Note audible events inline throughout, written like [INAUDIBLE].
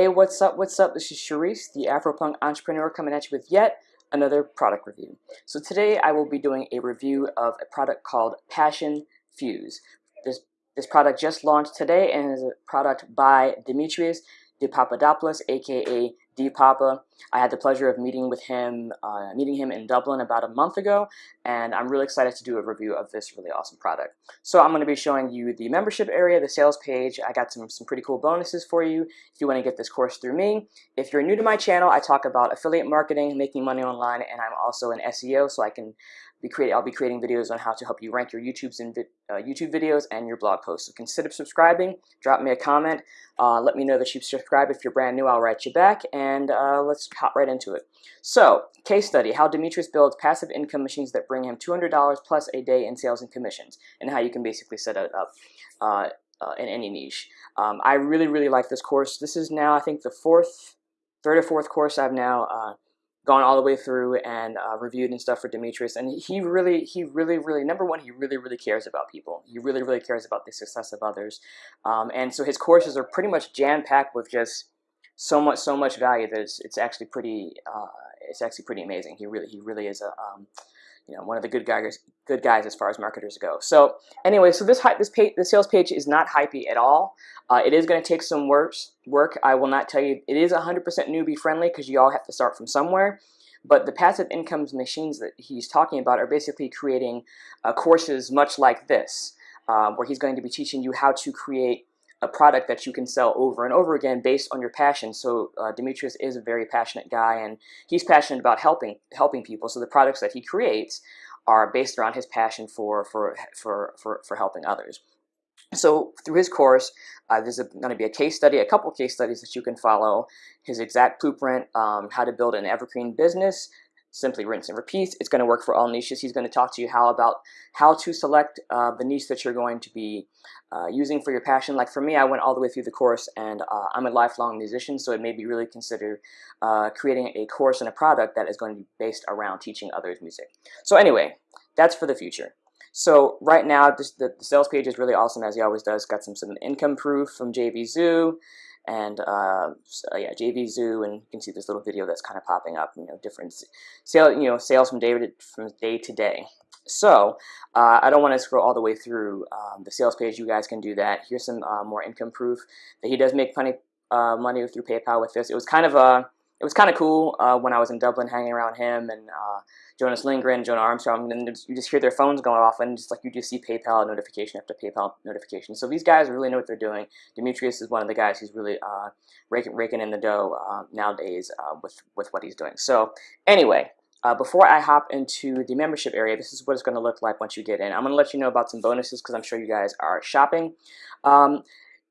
Hey, what's up? What's up? This is Sharice, the Afropunk entrepreneur, coming at you with yet another product review. So today I will be doing a review of a product called Passion Fuse. This this product just launched today and is a product by Demetrius DePapadopoulos, aka D Papa. I had the pleasure of meeting with him, uh, meeting him in Dublin about a month ago, and I'm really excited to do a review of this really awesome product. So I'm going to be showing you the membership area, the sales page. I got some, some pretty cool bonuses for you if you want to get this course through me. If you're new to my channel, I talk about affiliate marketing, making money online, and I'm also an SEO, so I can be creating, I'll be creating videos on how to help you rank your YouTube's and uh, YouTube videos and your blog posts. So consider subscribing, drop me a comment, uh, let me know that you've subscribed. If you're brand new, I'll write you back, and uh, let's hop right into it. So, case study, how Demetrius builds passive income machines that bring him $200 plus a day in sales and commissions, and how you can basically set it up uh, uh, in any niche. Um, I really, really like this course. This is now, I think, the fourth, third or fourth course I've now uh, gone all the way through and uh, reviewed and stuff for Demetrius. And he really, he really, really, number one, he really, really cares about people. He really, really cares about the success of others. Um, and so his courses are pretty much jam-packed with just so much, so much value that it's, it's actually pretty, uh, it's actually pretty amazing. He really, he really is a, um, you know, one of the good guys, good guys as far as marketers go. So anyway, so this this page, the sales page is not hypey at all. Uh, it is going to take some work. Work. I will not tell you. It is 100% newbie friendly because you all have to start from somewhere. But the passive incomes machines that he's talking about are basically creating uh, courses much like this, uh, where he's going to be teaching you how to create a product that you can sell over and over again based on your passion. So uh, Demetrius is a very passionate guy, and he's passionate about helping helping people. So the products that he creates are based around his passion for for for for, for helping others. So through his course, uh, there's going to be a case study, a couple case studies that you can follow. His exact blueprint, um, how to build an evergreen business, simply rinse and repeat. It's going to work for all niches. He's going to talk to you how about how to select uh, the niche that you're going to be uh, using for your passion. Like for me, I went all the way through the course and uh, I'm a lifelong musician, so it made me really consider uh, creating a course and a product that is going to be based around teaching others music. So anyway, that's for the future. So right now, this, the, the, sales page is really awesome as he always does. Got some, some income proof from JV Zoo and uh, so, yeah, JV Zoo, and you can see this little video that's kind of popping up. You know, different sale, you know, sales from day to, from day to day. So uh, I don't want to scroll all the way through um, the sales page. You guys can do that. Here's some uh, more income proof that he does make plenty uh, money through PayPal with this. It was kind of a it was kind of cool uh, when I was in Dublin hanging around him and uh, Jonas Lindgren, Jonah Armstrong, and you just hear their phones going off and just like you just see PayPal notification after PayPal notification. So these guys really know what they're doing. Demetrius is one of the guys who's really uh, raking, raking in the dough uh, nowadays uh, with, with what he's doing. So anyway, uh, before I hop into the membership area, this is what it's going to look like once you get in. I'm going to let you know about some bonuses because I'm sure you guys are shopping. Um,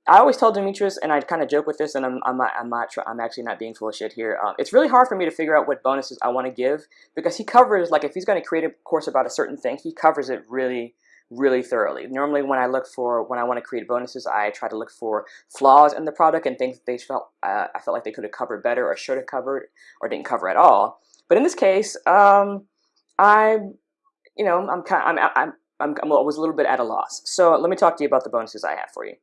I always tell Demetrius, and I kind of joke with this, and I'm, I'm not, I'm not, I'm actually not being full of shit here. Um, it's really hard for me to figure out what bonuses I want to give because he covers, like, if he's going to create a course about a certain thing, he covers it really, really thoroughly. Normally, when I look for, when I want to create bonuses, I try to look for flaws in the product and things they felt, uh, I felt like they could have covered better or should have covered or didn't cover at all. But in this case, um, I, you know, I'm kind, I'm, I'm, I'm, I was a little bit at a loss. So let me talk to you about the bonuses I have for you.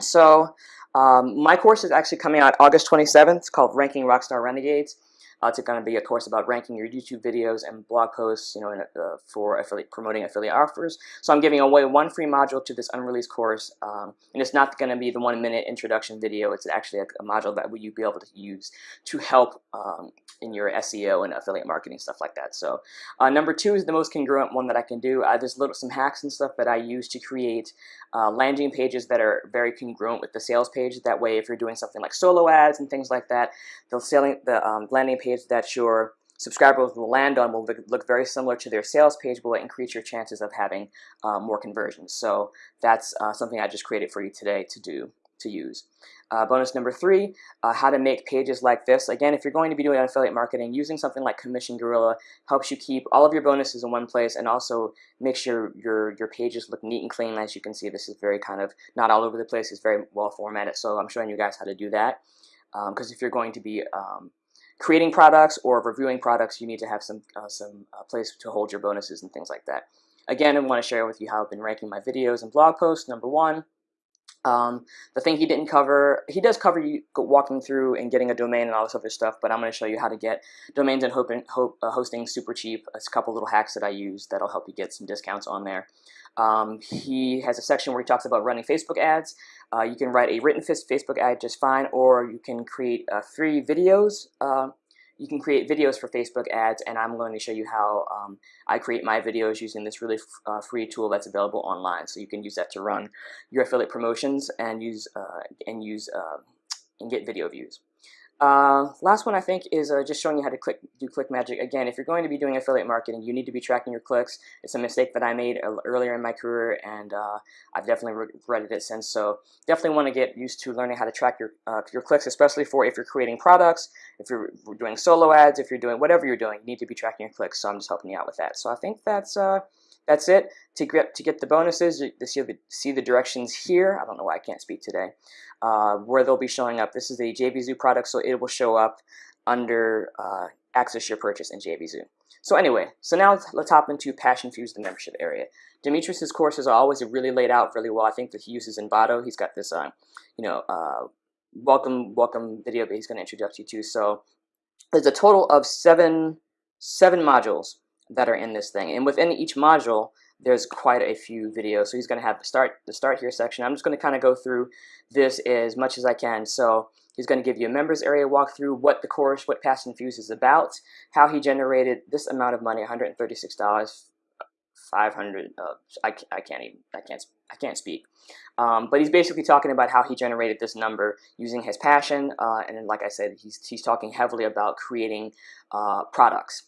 So um, my course is actually coming out August 27th. It's called Ranking Rockstar Renegades. Uh, it's going to be a course about ranking your YouTube videos and blog posts, you know, in, uh, for affiliate, promoting affiliate offers. So I'm giving away one free module to this unreleased course, um, and it's not going to be the one-minute introduction video. It's actually a, a, module that you'll be able to use to help um, in your SEO and affiliate marketing stuff like that. So uh, number two is the most congruent one that I can do. Uh, there's little some hacks and stuff that I use to create uh, landing pages that are very congruent with the sales page. That way, if you're doing something like solo ads and things like that, the selling the um, landing page that your subscribers will land on will look very similar to their sales page, but will increase your chances of having uh, more conversions. So that's uh, something I just created for you today to do to use. Uh, bonus number three, uh, how to make pages like this. Again, if you're going to be doing affiliate marketing, using something like Commission Gorilla helps you keep all of your bonuses in one place and also make sure your, your pages look neat and clean. As you can see, this is very kind of not all over the place. It's very well formatted, so I'm showing you guys how to do that. Because um, if you're going to be um, creating products or reviewing products, you need to have some, uh, some uh, place to hold your bonuses and things like that. Again, I want to share with you how I've been ranking my videos and blog posts. Number one, Um, the thing he didn't cover, he does cover you walking through and getting a domain and all this other stuff, but I'm going to show you how to get domains and uh, hosting super cheap. It's a couple little hacks that I use that'll help you get some discounts on there. Um, he has a section where he talks about running Facebook ads. Uh, you can write a written Facebook ad just fine, or you can create uh, free videos uh, you can create videos for Facebook ads, and I'm going to show you how um, I create my videos using this really uh, free tool that's available online. So you can use that to run your affiliate promotions and use uh, and use uh, and get video views. Uh, last one I think is uh, just showing you how to click do ClickMagick. Again, if you're going to be doing affiliate marketing, you need to be tracking your clicks. It's a mistake that I made earlier in my career, and uh, I've definitely regretted it since. So definitely want to get used to learning how to track your uh, your clicks, especially for if you're creating products, if you're doing solo ads, if you're doing whatever you're doing, you need to be tracking your clicks. So I'm just helping you out with that. So I think that's uh, that's it. To get to get the bonuses, you see the, see the directions here. I don't know why I can't speak today. Uh, where they'll be showing up. This is a JVZoo product, so it will show up under uh, access your purchase in JVZoo. So anyway, so now let's hop into Passion Fuse, the membership area. Demetrius's courses are always really laid out really well. I think that he uses Envato. He's got this, uh, you know, uh, welcome welcome video that he's going to introduce you to. So there's a total of seven seven modules that are in this thing. And within each module, there's quite a few videos. So he's going to have the start the start here section. I'm just going to kind of go through this as much as I can. So he's going to give you a members area walkthrough, what the course, what Passion Fuse is about, how he generated this amount of money, $136, 500. Uh, I, I can't even I can't I can't speak. Um, but he's basically talking about how he generated this number using his passion, uh, and like I said, he's he's talking heavily about creating uh, products.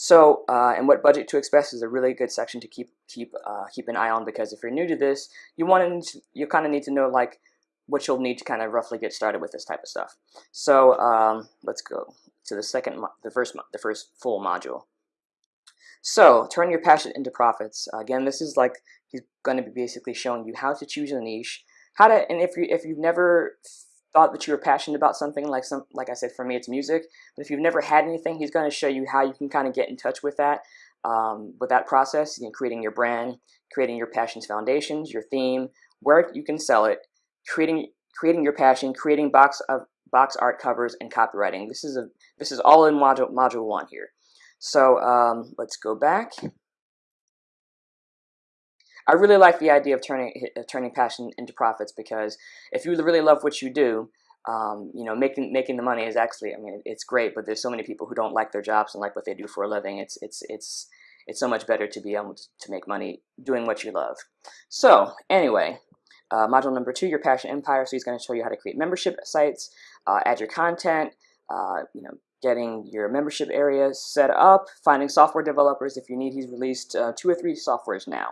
So, uh, and what budget to express is a really good section to keep keep uh, keep an eye on because if you're new to this, you want to you kind of need to know like what you'll need to kind of roughly get started with this type of stuff. So um, let's go to the second, the first, the first full module. So turn your passion into profits. Again, this is like he's going to be basically showing you how to choose a niche, how to, and if you if you've never thought that you were passionate about something like some like I said for me it's music. But if you've never had anything he's going to show you how you can kind of get in touch with that um, with that process you know, creating your brand creating your passions foundations your theme where you can sell it creating creating your passion creating box of box art covers and copywriting. This is a this is all in module module one here. So um, let's go back I really like the idea of turning turning passion into profits because if you really love what you do, um, you know, making making the money is actually, I mean, it's great. But there's so many people who don't like their jobs and like what they do for a living. It's it's it's it's so much better to be able to make money doing what you love. So anyway, uh, module number two, your passion empire. So he's going to show you how to create membership sites, uh, add your content, uh, you know, getting your membership area set up, finding software developers if you need. He's released uh, two or three softwares now.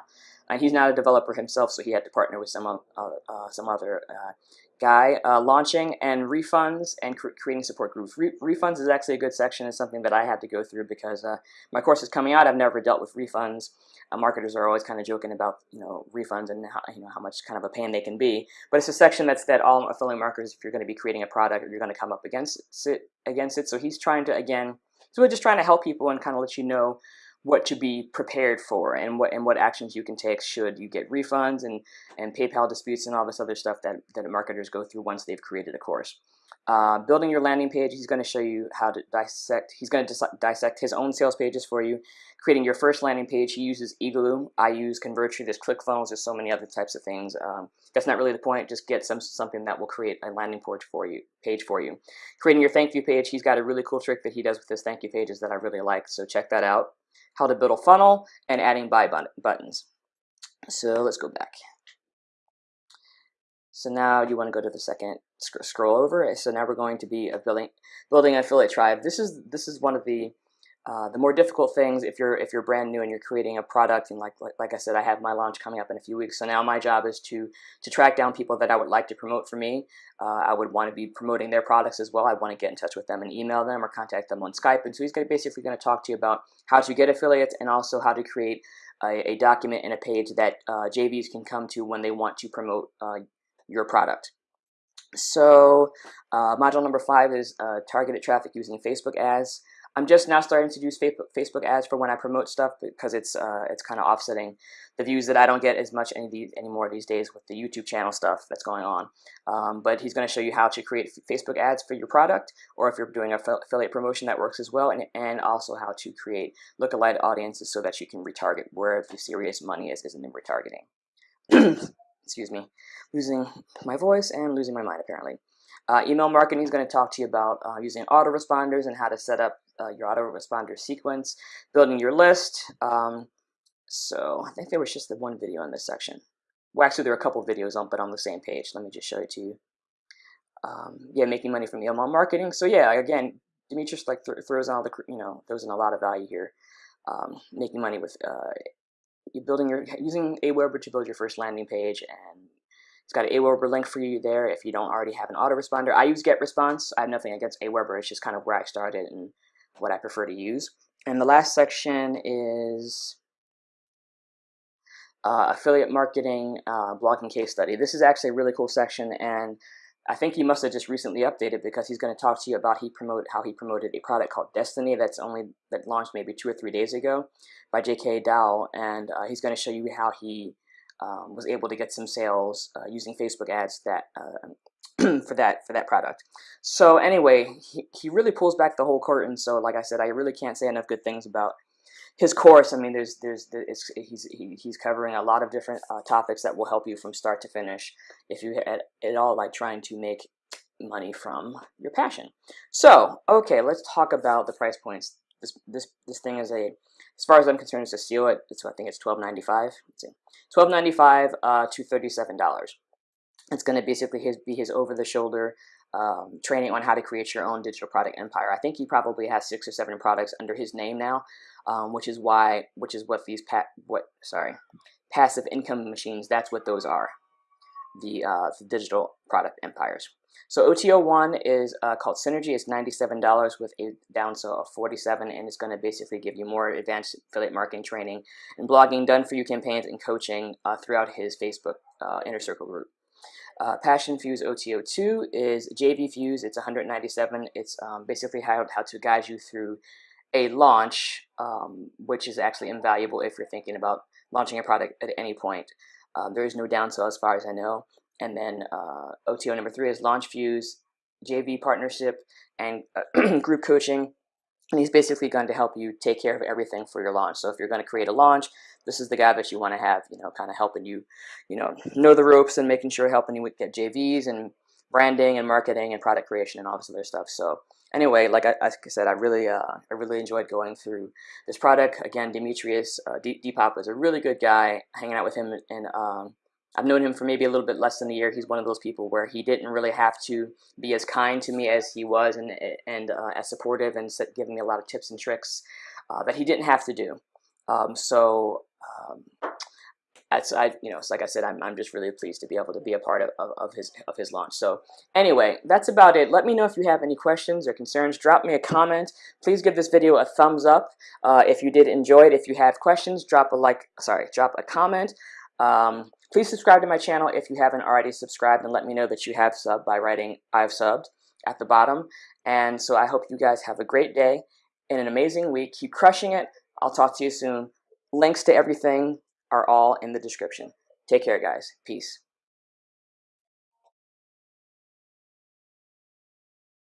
Uh, he's not a developer himself, so he had to partner with some uh, uh, some other uh, guy. Uh, launching and refunds and cr creating support groups. Re refunds is actually a good section. It's something that I had to go through because uh, my course is coming out. I've never dealt with refunds. marketers are always kind of joking about you know refunds and how, you know how much kind of a pain they can be. But it's a section that's that all affiliate marketers, if you're going to be creating a product, you're going to come up against it against it. So he's trying to again, so we're just trying to help people and kind of let you know what to be prepared for and what and what actions you can take should you get refunds and and PayPal disputes and all this other stuff that that marketers go through once they've created a course. Uh, building your landing page, he's going to show you how to dissect. He's going to dissect his own sales pages for you. Creating your first landing page, he uses Igloo. I use Convertri. There's ClickFunnels. There's so many other types of things. Um, that's not really the point. Just get some something that will create a landing page for you. Page for you. Creating your thank you page. He's got a really cool trick that he does with his thank you pages that I really like. So check that out how to build a funnel, and adding buy buttons. So let's go back. So now you want to go to the second sc scroll over. So now we're going to be building building affiliate tribe. This is this is one of the uh, the more difficult things if you're if you're brand new and you're creating a product and like, like, like I said I have my launch coming up in a few weeks. So now my job is to to track down people that I would like to promote for me. Uh, I would want to be promoting their products as well. I want to get in touch with them and email them or contact them on Skype. And so he's to basically going to talk to you about how to get affiliates and also how to create a, a document and a page that uh, JVs can come to when they want to promote uh, your product. So uh, module number five is uh, targeted traffic using Facebook ads I'm just now starting to use Facebook ads for when I promote stuff because it's uh, it's kind of offsetting the views that I don't get as much any these, anymore these days with the YouTube channel stuff that's going on. Um, but he's going to show you how to create Facebook ads for your product, or if you're doing affiliate promotion, that works as well, and, and also how to create lookalike audiences so that you can retarget where the serious money is, isn't in retargeting. [CLEARS THROAT] Excuse me, losing my voice and losing my mind apparently. Uh, email marketing is going to talk to you about uh, using autoresponders and how to set up uh, your autoresponder sequence, building your list. Um, so I think there was just the one video in this section. Well, actually, there are a couple videos on, but on the same page. Let me just show it to you. Um, yeah, making money from email marketing. So yeah, again, Demetrius like th throws in all the you know throws in a lot of value here. Um, making money with uh, you building your using Aweber to build your first landing page and it's got an Aweber link for you there if you don't already have an autoresponder. I use GetResponse. I have nothing against Aweber. It's just kind of where I started and what I prefer to use. And the last section is uh, affiliate marketing uh, blogging case study. This is actually a really cool section, and I think he must have just recently updated because he's going to talk to you about he promote how he promoted a product called Destiny that's only that launched maybe two or three days ago by J.K. Dow, and uh, he's going to show you how he um, was able to get some sales uh, using Facebook ads that uh, [CLEARS THROAT] for that for that product. So anyway, he, he really pulls back the whole curtain. So like I said, I really can't say enough good things about his course. I mean, there's there's, he's he, he's covering a lot of different uh, topics that will help you from start to finish if you at, at all like trying to make money from your passion. So okay, let's talk about the price points. This this this thing is a as far as I'm concerned, it's a steal. It, it's I think it's twelve ninety five. Let's see, twelve ninety five uh, to thirty seven dollars. It's going to basically his, be his over-the-shoulder um, training on how to create your own digital product empire. I think he probably has six or seven products under his name now, um, which is why, which is what these pa what sorry, passive income machines. That's what those are, the, uh, the digital product empires. So OTO1 is uh, called Synergy. It's $97 with a downsell of 47 and it's going to basically give you more advanced affiliate marketing training and blogging done for you campaigns and coaching uh, throughout his Facebook uh, Inner Circle group. Uh, Passion Fuse OTO2 is JV Fuse. It's 197. It's um, basically how, how to guide you through a launch, um, which is actually invaluable if you're thinking about launching a product at any point. Um, there is no downsell as far as I know. And then uh, OTO number three is Launch Fuse, JV partnership, and uh, [CLEARS THROAT] group coaching. And he's basically going to help you take care of everything for your launch. So if you're going to create a launch, this is the guy that you want to have, you know, kind of helping you, you know, know the ropes and making sure helping you with get JVs and branding and marketing and product creation and all this other stuff. So anyway, like I, like I said, I really, uh, I really enjoyed going through this product. Again, Demetrius uh, Depop is a really good guy. Hanging out with him and um, I've known him for maybe a little bit less than a year. He's one of those people where he didn't really have to be as kind to me as he was and, and uh, as supportive and giving me a lot of tips and tricks uh, that he didn't have to do. Um, so um, that's I you know, like I said, I'm, I'm just really pleased to be able to be a part of, of, of, his of his launch. So anyway, that's about it. Let me know if you have any questions or concerns. Drop me a comment. Please give this video a thumbs up uh, if you did enjoy it. If you have questions, drop a like. Sorry, drop a comment. Um, Please subscribe to my channel if you haven't already subscribed and let me know that you have subbed by writing I've subbed at the bottom. And so I hope you guys have a great day and an amazing week. Keep crushing it. I'll talk to you soon. Links to everything are all in the description. Take care, guys. Peace.